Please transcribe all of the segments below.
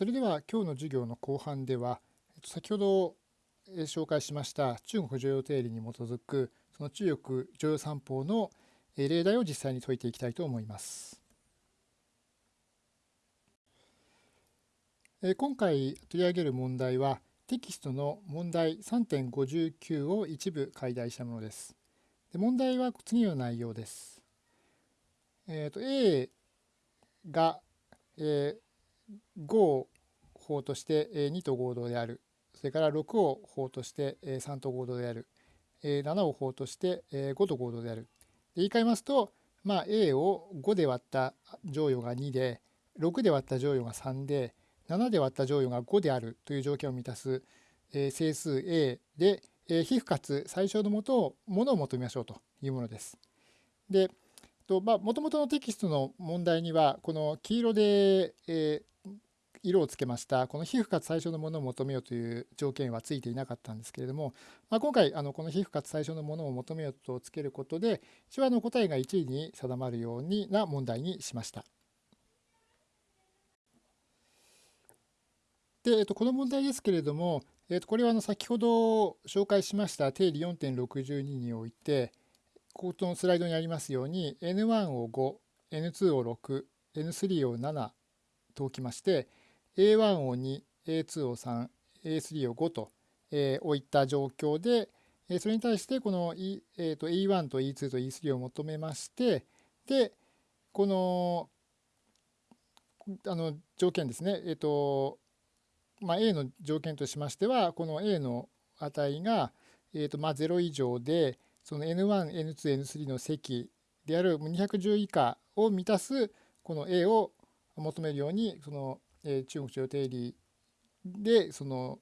それでは今日の授業の後半では先ほど紹介しました中国常用定理に基づくその中国常用三法の例題を実際に解いていきたいと思います。今回取り上げる問題はテキストの問題3.59を一部解題したものです。で問題は次の内容です。えーと、A が、えー、5を法として2と合同である。それから6を法として3と合同である。7を法として5と合同である。言い換えますと、まあ、A を5で割った乗与が2で、6で割った乗与が3で、7で割った乗与が5であるという条件を満たす、整数 A で、え皮膚かつ最小のもとをものを求めましょうというものです。で、もともとのテキストの問題にはこの黄色で、え色をつけましたこの皮膚かつ最小のものを求めようという条件はついていなかったんですけれども、まあ、今回あのこの皮膚かつ最小のものを求めようとつけることで一応あの答えが1位に定まるようにな問題にしました。で、えっと、この問題ですけれども、えっと、これはあの先ほど紹介しました定理4.62において、ここのスライドにありますように N1 を5、N2 を6、N3 を7と置きまして、A1 を2、A2 を3、A3 を5と、えー、置いた状況で、えー、それに対してこの、E えー、と E1 と E2 と E3 を求めまして、で、このあの条件ですね、えーとまあ、A の条件としましては、この A の値が、えーとまあ、0以上で、その N1、N2、N3 の積である210以下を満たすこの A を求めるように、その、えー、中国中央定理でその、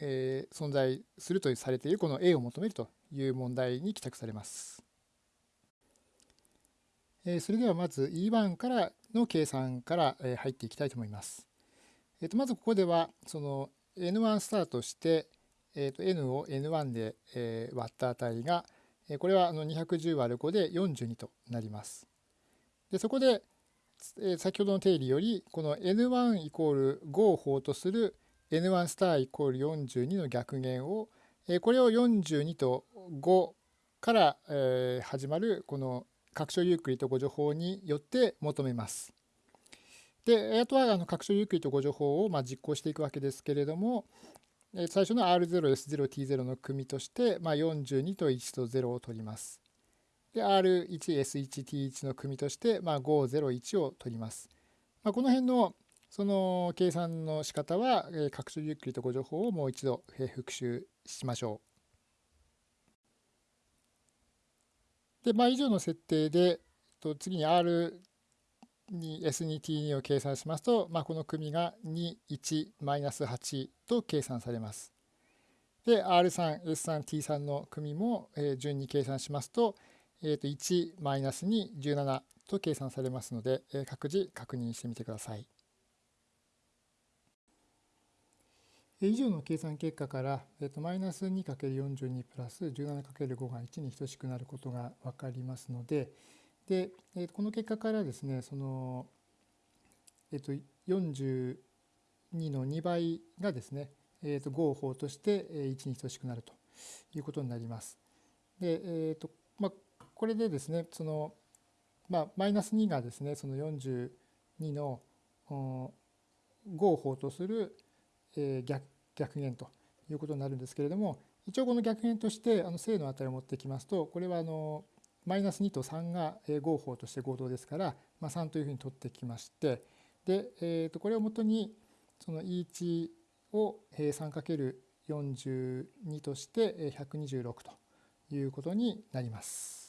えー、存在するとされているこの A を求めるという問題に帰宅されます。えー、それではまず E1 からの計算からえ入っていきたいと思います。えー、とまずここではその N1 スタートして、えー、と N を N1 で、え割った値がえこれはあの210割る5で42となります。でそこで先ほどの定理よりこの N1 イコール5を法とする N1 スターイコール42の逆減をこれを42と5から始まるこの拡張ユークリッド誤助法によって求めます。であとはあの拡張ユークリッド誤助法をま実行していくわけですけれども最初の R0S0T0 の組としてま42と1と0を取ります。で R1S1T1 の組として、まあ、501を取ります。まあ、この辺のその計算の仕方は、え拡張ゆっくりとご情報をもう一度、え復習しましょう。で、まあ、以上の設定で、と次に R に S2T2 を計算しますと、まあ、この組が21-8と計算されます。で、R3、S3、T3 の組も、え順に計算しますと、えー、と1マイナス2、17と計算されますので、えー、各自確認してみてください。以上の計算結果から、えー、とマイナス 2×42 プラス 17×5 が1に等しくなることが分かりますので、でえー、この結果からですね、その、えー、と42の2倍がですね、えー、と5を法として1に等しくなるということになります。で、えーとまあ、これでですねその、まあ、マイナス2がですねその42の5を法とする逆逆減ということになるんですけれども一応この逆減としてあの正の値を持ってきますとこれはあのマイナス2と3が合法として合同ですから、まあ、3というふうに取ってきましてで、えー、とこれをもとにその E1 を 3×42 として126ということになります。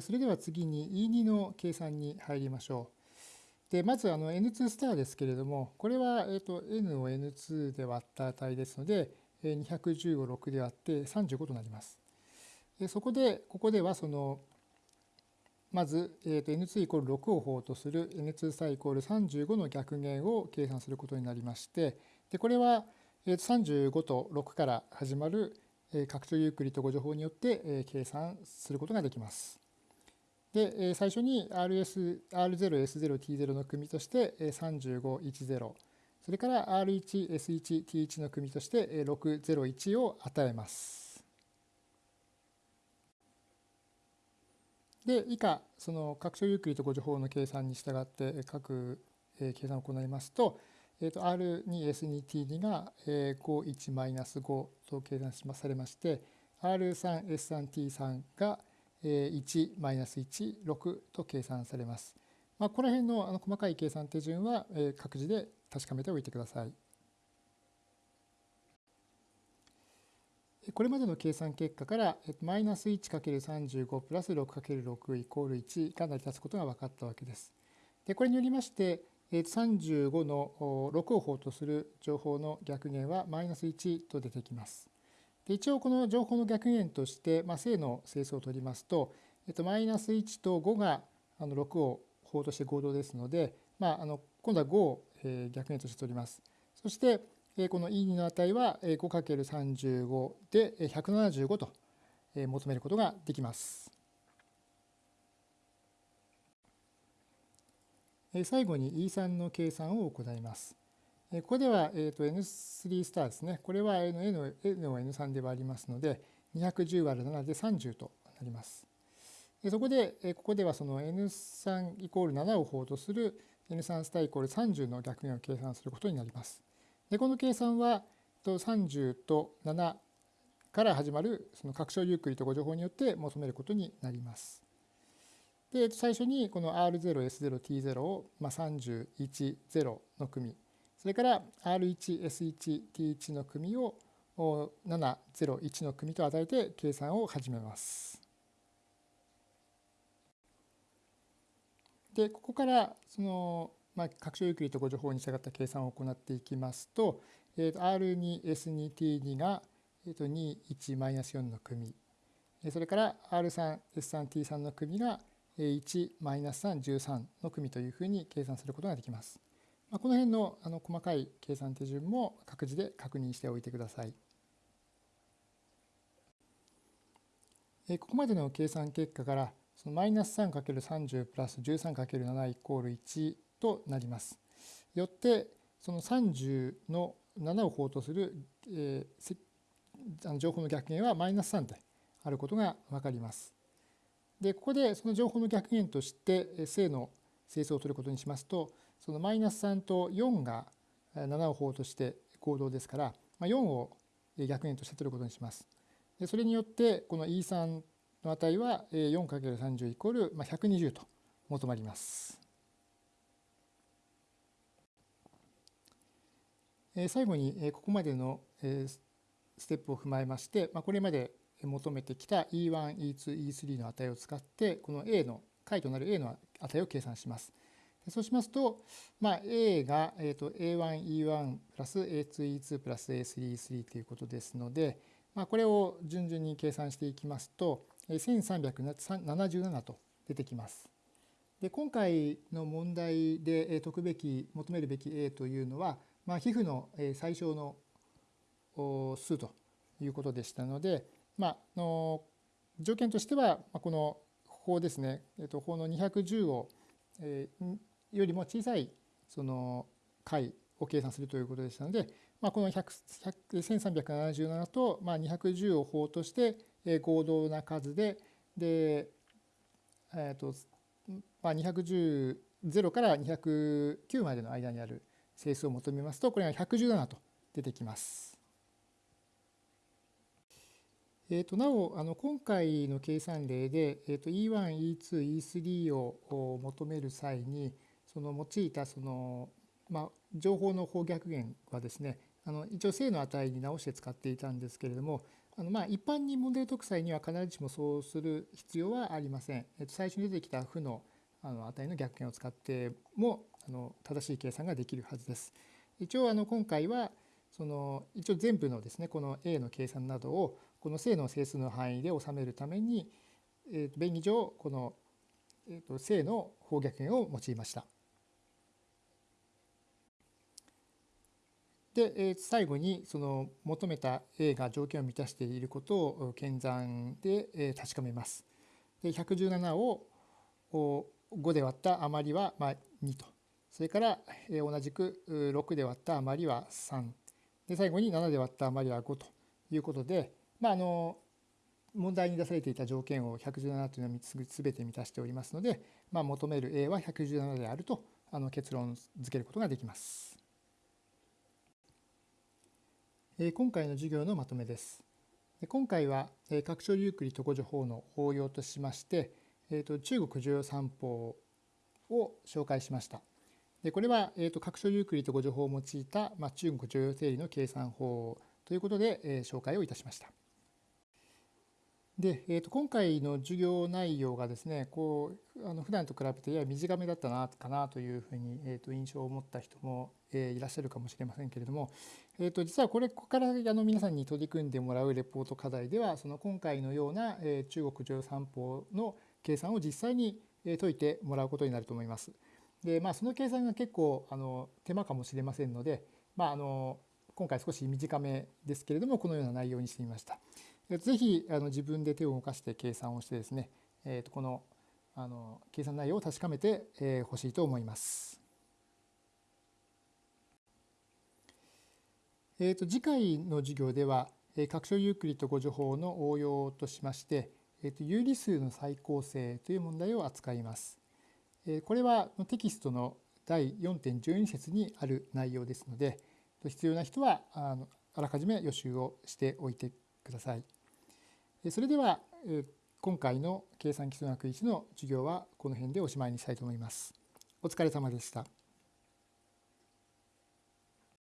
それでは次に E2 の計算に入りましょう。でまずあの N2 スターですけれども、これは、えと N を N2 で割った値ですので、210を6で割って35となります。そこで、ここではその、まず、N2 イコール6を法とする N2 スターイコール35の逆減を計算することになりまして、でこれは35と6から始まる拡張ユークリッド誤助法によって計算することができます。で、最初に RS R0、S0、T0 の組として35、10それから R1、S1、T1 の組として601を与えます。で、以下、その拡張ゆっくりとご情報の計算に従って各計算を行いますと、えー、と R2S2T2 が51-5と計算されまして、R3S3T3 が1-1、6と計算されます。まあ、この辺のあの細かい計算手順は各自で確かめておいてください。これまでの計算結果から、マイナス 1×35 プラス 6×6 イコール1が成り立つことが分かったわけです。でこれによりまして、35の6を法とする情報の逆減はマイナス1と出てきます。一応この情報の逆減として、まあ、正の整数を取りますと、えっと、マイナス1と5があの6を法として合同ですので、まあ、あの今度は5を逆減として取ります。そして、この E2 の値は 5×35 で175と求めることができます。最後に E3 の計算を行います。ここではえー、と N3 スターですね。これは N N を N3 で割りますので、210割る7で30となります。そこで、ここではその N3 イコール7を法とする N3 スターイコール30の逆減を計算することになります。でこの計算は30と7から始まるその拡張ゆっくりとご情報によって求めることになります。で最初にこの R0、S0、T0 を、まあ、31、0の組それから R1、S1、T1 の組を7、0、1の組と与えて計算を始めます。でここからその、まあ、拡張ゆっくりとご情報に従った計算を行っていきますと,、えー、と R2S2T2 が、えー、と21-4の組それから R3S3T3 の組が1-313の組というふうに計算することができます。まあ、この辺のあの細かい計算手順も各自で確認しておいてください。えここまでの計算結果からそのマイナス 3×30 プラス 13×7 イコール1となります。よってその30の7を法とする、えー、あの情報の逆減はマイナス3であることが分かります。でここでその情報の逆減として正の整数を取ることにしますとそのマイナス3と4が7を法として合同ですから4を逆減として取ることにします。でそれによってこの E3 の値は 4×30 イコール120と求まります。最後にここまでのステップを踏まえましてこれまで求めてきた E1、E2、E3 の値を使ってこの A の解となる A の値を計算します。そうしますと、まあ、A が、えー、と A1、E1 プラス A2、E2 プラス A3、E3 ということですので、まあ、これを順々に計算していきますと、1377と出てきます。で今回の問題で解くべき求めるべき A というのは、まあ、皮膚の最小の数ということでしたので、まあ、の条件としてはこの法ですね、えっと、法の210を、えー、よりも小さいその解を計算するということでしたので、まあ、この1377と、まあ、210を法として合同な数で、で、えーとまあ、210 0から209までの間にある整数を求めますと、これが117と出てきます。えー、となおあの今回の計算例で、えー、と E1、E2、E3 を求める際にその用いたその、まあ、情報の方逆減はですねあの一応正の値に直して使っていたんですけれどもあのまあ一般に問題解く際には必ずしもそうする必要はありません。えっと、最初に出てきた負のあの値の逆減を使ってもあの正しい計算ができるはずです。一応あの今回はその一応全部のですねこの A の計算などをこの正の整数の範囲で収めるために、えー、と便宜上この、えー、と正の方逆減を用いました。で最後にその求めた A が条件を満たしていることを検算で確かめます。で117を5で割った余りはま2とそれから同じく6で割った余りは3で最後に7で割った余りは5ということで、まあ、あの問題に出されていた条件を117というのは全て満たしておりますので、まあ、求める A は117であるとあの結論付けることができます。今回の授業のまとめです。今回は拡張ユークリッド語助法の応用としまして、中国重要三法を紹介しました。でこれは、えー、と拡張ユークリッド語助法を用いた、まあ、中国重要定理の計算法ということで、えー、紹介をいたしました。で、えー、と今回の授業内容がですねこうあの普段と比べてやや短めだったなかなというふうに、えー、と印象を持った人も、えー、いらっしゃるかもしれませんけれども、えー、と実はこれここからあの皆さんに取り組んでもらうレポート課題ではその今回のような、えー、中国上三法の計算を実際に解いてもらうことになると思います。でまあその計算が結構あの手間かもしれませんので、まあ、あの今回少し短めですけれどもこのような内容にしてみました。ぜひあの自分で手を動かして計算をしてですね、えー、とこのあの計算内容を確かめてほ、えー、しいと思います。えー、と次回の授業では拡張ユークリッド語助法の応用としまして、えー、と有理数の再構成という問題を扱います。これはテキストの第4.12節にある内容ですので必要な人はあのあらかじめ予習をしておいてください。それでは今回の計算基礎学1の授業はこの辺でおしまいにしたいと思います。お疲れ様でした。